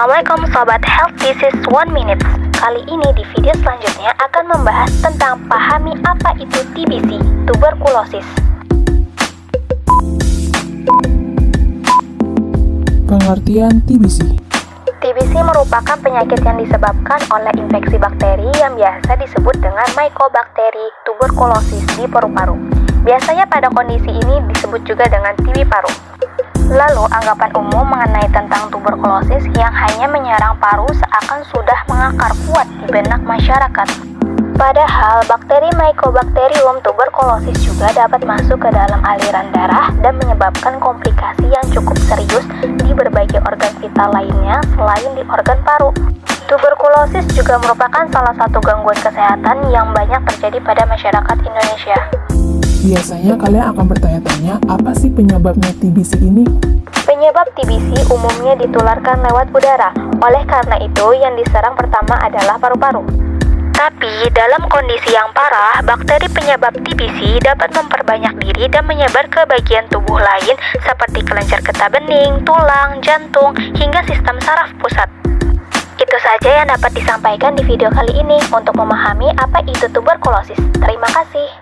Assalamualaikum Sobat Health Disease One Minute Kali ini di video selanjutnya akan membahas tentang pahami apa itu TBC, tuberkulosis Pengertian TBC TBC merupakan penyakit yang disebabkan oleh infeksi bakteri yang biasa disebut dengan mycobacteria tuberculosis di paru-paru. Biasanya pada kondisi ini disebut juga dengan TB paru. Lalu, anggapan umum mengenai tentang tuberkulosis yang hanya menyerang paru seakan sudah mengakar kuat di benak masyarakat. Padahal, bakteri Mycobacterium tuberculosis juga dapat masuk ke dalam aliran darah dan menyebabkan komplikasi yang cukup serius di berbagai organ vital lainnya selain di organ paru. Tuberkulosis juga merupakan salah satu gangguan kesehatan yang banyak terjadi pada masyarakat Indonesia. Biasanya kalian akan bertanya-tanya, apa sih penyebabnya TBC ini? Penyebab TBC umumnya ditularkan lewat udara. Oleh karena itu, yang diserang pertama adalah paru-paru. Tapi, dalam kondisi yang parah, bakteri penyebab TBC dapat memperbanyak diri dan menyebar ke bagian tubuh lain seperti kelenjar getah bening, tulang, jantung, hingga sistem saraf pusat. Itu saja yang dapat disampaikan di video kali ini untuk memahami apa itu tuberkulosis. Terima kasih.